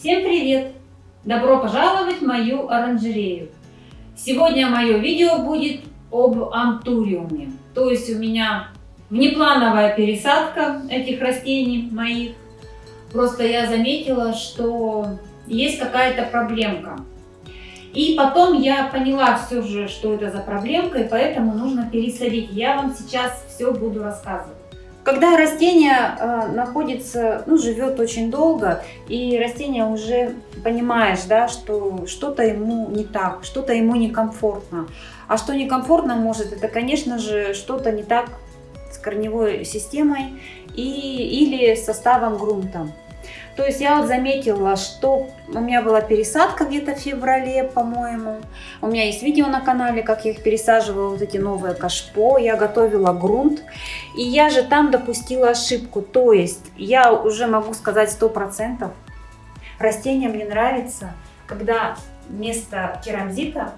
Всем привет! Добро пожаловать в мою оранжерею! Сегодня мое видео будет об антуриуме. То есть у меня внеплановая пересадка этих растений моих. Просто я заметила, что есть какая-то проблемка. И потом я поняла все же, что это за проблемка, и поэтому нужно пересадить. Я вам сейчас все буду рассказывать. Когда растение э, находится, ну, живет очень долго, и растение уже понимаешь, да, что что-то ему не так, что-то ему некомфортно. А что некомфортно может, это, конечно же, что-то не так с корневой системой и, или составом грунта. То есть я вот заметила, что у меня была пересадка где-то в феврале, по-моему. У меня есть видео на канале, как я их пересаживала, вот эти новые кашпо. Я готовила грунт. И я же там допустила ошибку. То есть я уже могу сказать сто процентов. Растение мне нравится, когда вместо керамзита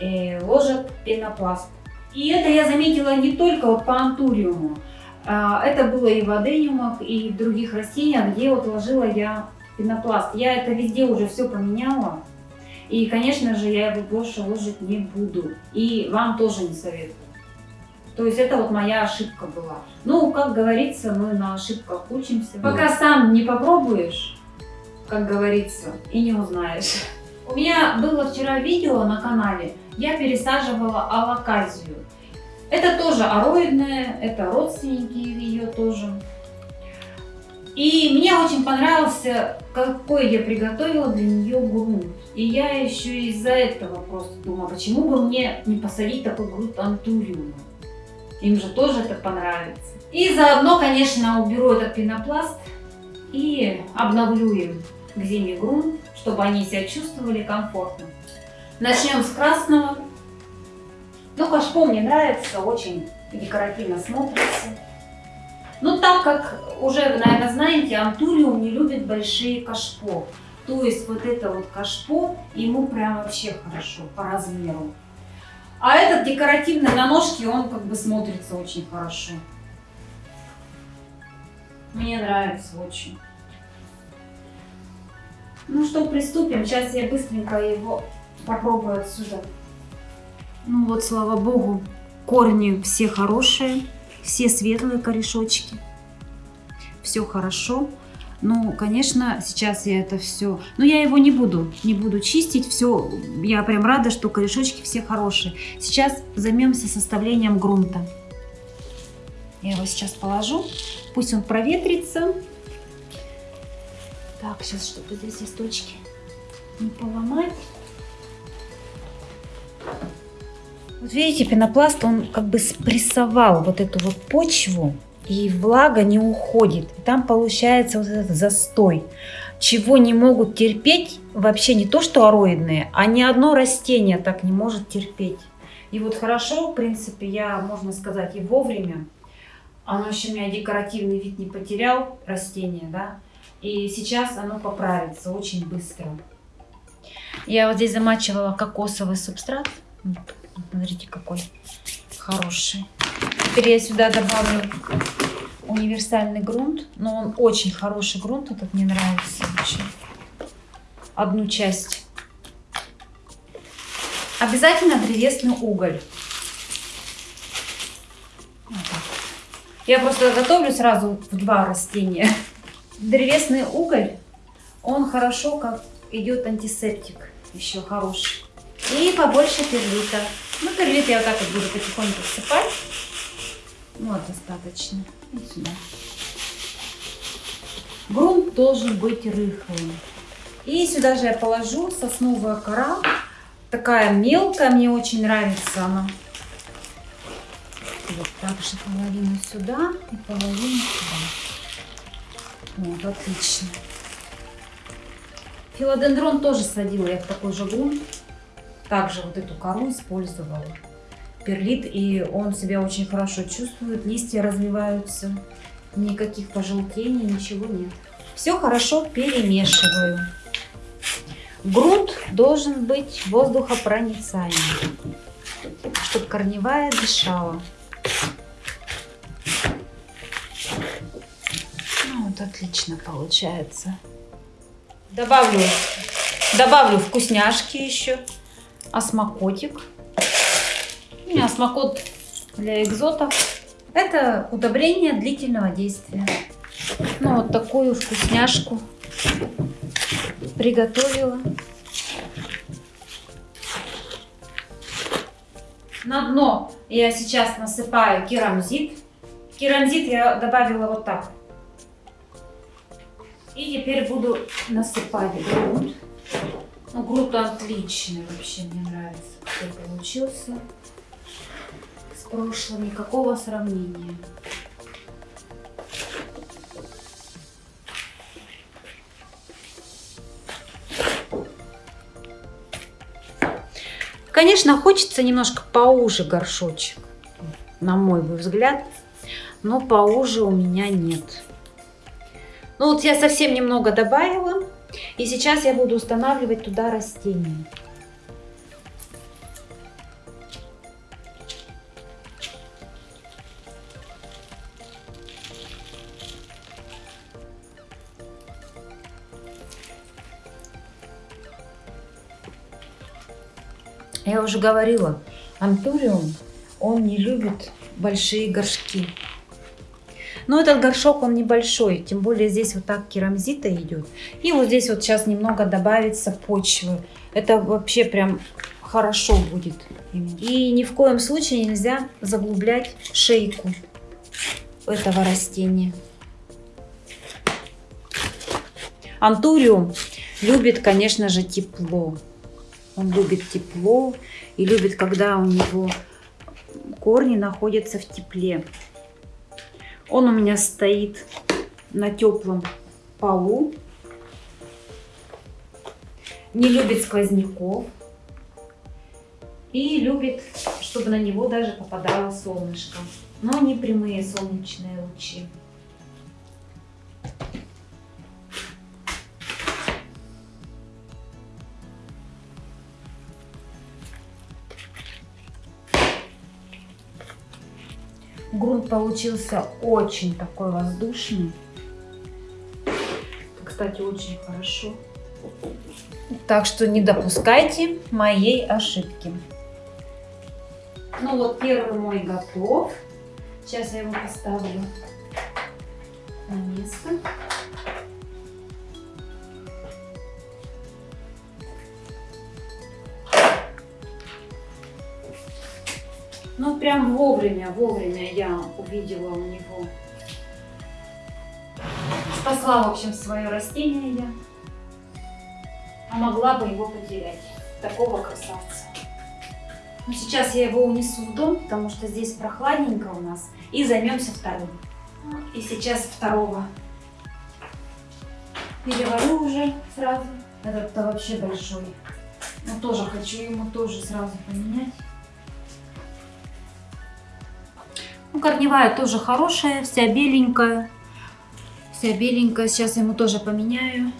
э, ложат пенопласт. И это я заметила не только вот по антуриуму. А, это было и в адениумах, и в других растениях, где вот ложила я пенопласт. Я это везде уже все поменяла. И, конечно же, я его больше ложить не буду. И вам тоже не советую. То есть это вот моя ошибка была. Ну, как говорится, мы на ошибках учимся. Пока сам не попробуешь, как говорится, и не узнаешь. У меня было вчера видео на канале, я пересаживала алаказию. Это тоже ароидная, это родственники ее тоже. И мне очень понравился, какой я приготовила для нее грунт. И я еще из-за этого просто думала, почему бы мне не посадить такой грунт антуриума. Им же тоже это понравится. И заодно, конечно, уберу этот пенопласт и обновлю им к зиме грунт, чтобы они себя чувствовали комфортно. Начнем с красного. Ну, кашпо мне нравится, очень декоративно смотрится. Но так как уже наверное, знаете, антуриум не любит большие кашпо. То есть вот это вот кашпо ему прям вообще хорошо по размеру. А этот декоративный на ножке, он как бы смотрится очень хорошо. Мне нравится очень. Ну что, приступим. Сейчас я быстренько его попробую отсюда ну вот, слава богу, корни все хорошие, все светлые корешочки. Все хорошо. Ну, конечно, сейчас я это все... Но я его не буду, не буду чистить. Все, я прям рада, что корешочки все хорошие. Сейчас займемся составлением грунта. Я его сейчас положу. Пусть он проветрится. Так, сейчас, чтобы здесь листочки не поломать. Вот видите, пенопласт, он как бы спрессовал вот эту вот почву, и влага не уходит. И там получается вот этот застой, чего не могут терпеть вообще не то, что ароидные, а ни одно растение так не может терпеть. И вот хорошо, в принципе, я, можно сказать, и вовремя. Оно еще у меня декоративный вид не потерял, растение, да. И сейчас оно поправится очень быстро. Я вот здесь замачивала кокосовый субстрат. Смотрите, какой хороший. Теперь я сюда добавлю универсальный грунт. Но он очень хороший грунт. Этот мне нравится очень. Одну часть. Обязательно древесный уголь. Я просто готовлю сразу в два растения. Древесный уголь, он хорошо как идет антисептик. Еще хороший. И побольше перлита. Ну, перлит я вот так вот буду потихоньку всыпать. Вот, достаточно. И сюда. Грунт должен быть рыхлым. И сюда же я положу сосновая кора. Такая мелкая, мне очень нравится она. Вот так же половину сюда и половину сюда. Вот, отлично. Филодендрон тоже садила я в такой же грунт также вот эту кору использовала. Перлит, и он себя очень хорошо чувствует, листья развиваются, никаких пожелтений, ничего нет. Все хорошо перемешиваю. Грунт должен быть воздухопроницаемый, чтобы корневая дышала. Ну, вот отлично получается. Добавлю, добавлю вкусняшки еще. Осмокотик. У меня осмокот для экзотов. Это удобрение длительного действия. Ну, вот такую вкусняшку приготовила. На дно я сейчас насыпаю керамзит. Керамзит я добавила вот так. И теперь буду насыпать грунт. Ну, грунт отличный вообще, мне нравится, какой получился. С прошлым никакого сравнения. Конечно, хочется немножко поуже горшочек, на мой взгляд, но поуже у меня нет. Ну вот я совсем немного добавила, и сейчас я буду устанавливать туда растения. Я уже говорила, антуриум, он не любит большие горшки. Но этот горшок, он небольшой, тем более здесь вот так керамзита идет. И вот здесь вот сейчас немного добавится почвы. Это вообще прям хорошо будет. И ни в коем случае нельзя заглублять шейку этого растения. Антуриум любит, конечно же, тепло. Он любит тепло и любит, когда у него корни находятся в тепле. Он у меня стоит на теплом полу. Не любит сквозняков. И любит, чтобы на него даже попадало солнышко. Но не прямые солнечные лучи. Грунт получился очень такой воздушный. Кстати, очень хорошо. Так что не допускайте моей ошибки. Ну вот первый мой готов. Сейчас я его поставлю на место. Ну, прям вовремя, вовремя я увидела у него. Спасла, в общем, свое растение я. А могла бы его потерять. Такого красавца. Ну, сейчас я его унесу в дом, потому что здесь прохладненько у нас. И займемся вторым. И сейчас второго переварю уже сразу. Этот-то вообще большой. Но тоже хочу ему тоже сразу поменять. Ну, корневая тоже хорошая, вся беленькая. Вся беленькая. Сейчас ему тоже поменяю.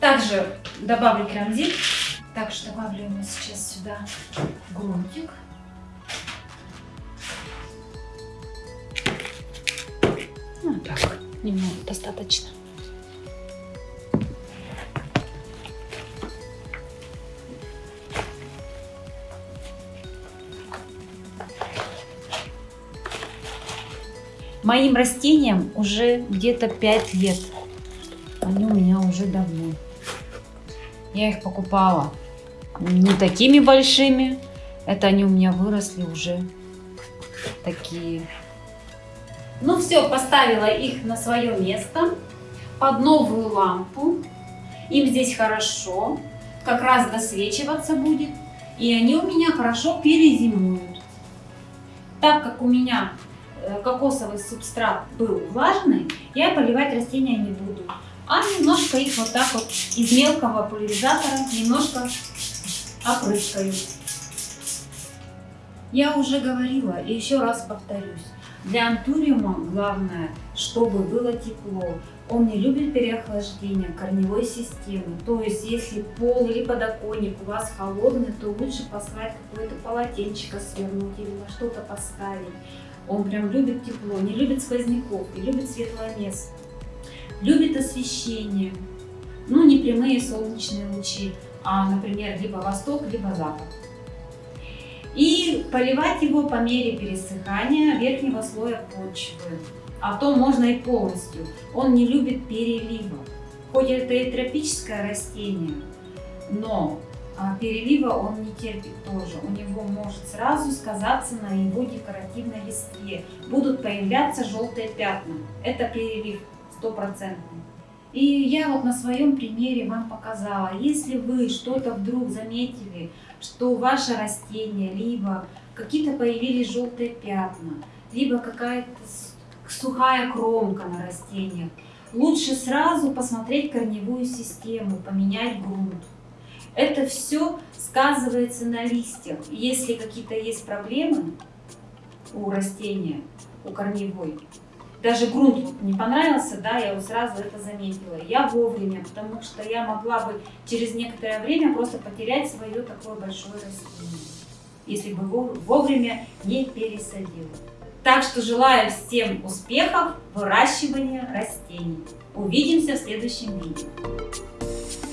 Также добавлю керамзит. Также добавлю ему сейчас сюда грунтик. Ну, так, немного достаточно. Моим растениям уже где-то 5 лет. Они у меня уже давно. Я их покупала не такими большими. Это они у меня выросли уже такие. Ну все, поставила их на свое место под новую лампу. Им здесь хорошо, как раз досвечиваться будет. И они у меня хорошо перезимуют. Так как у меня кокосовый субстрат был влажный, я поливать растения не буду. А немножко их вот так вот из мелкого пульверизатора немножко опрыскаю. Я уже говорила и еще раз повторюсь. Для антуриума главное, чтобы было тепло. Он не любит переохлаждение корневой системы. То есть, если пол или подоконник у вас холодный, то лучше послать какое-то полотенчико свернуть или на что-то поставить. Он прям любит тепло, не любит сквозняков и любит светлое место. любит освещение, ну не прямые солнечные лучи, а, например, либо восток, либо запад. И поливать его по мере пересыхания верхнего слоя почвы. А то можно и полностью. Он не любит перелива. Хоть это и тропическое растение, но перелива он не терпит тоже. У него может сразу сказаться на его декоративной листве. Будут появляться желтые пятна. Это перелив стопроцентный. И я вот на своем примере вам показала, если вы что-то вдруг заметили, что ваше растение, либо какие-то появились желтые пятна, либо какая-то сухая кромка на растениях, лучше сразу посмотреть корневую систему, поменять грунт. Это все сказывается на листьях. Если какие-то есть проблемы у растения, у корневой, даже грунт не понравился, да, я вот сразу это заметила. Я вовремя, потому что я могла бы через некоторое время просто потерять свое такое большое растение, если бы вовремя не пересадила. Так что желаю всем успехов в выращивании растений. Увидимся в следующем видео.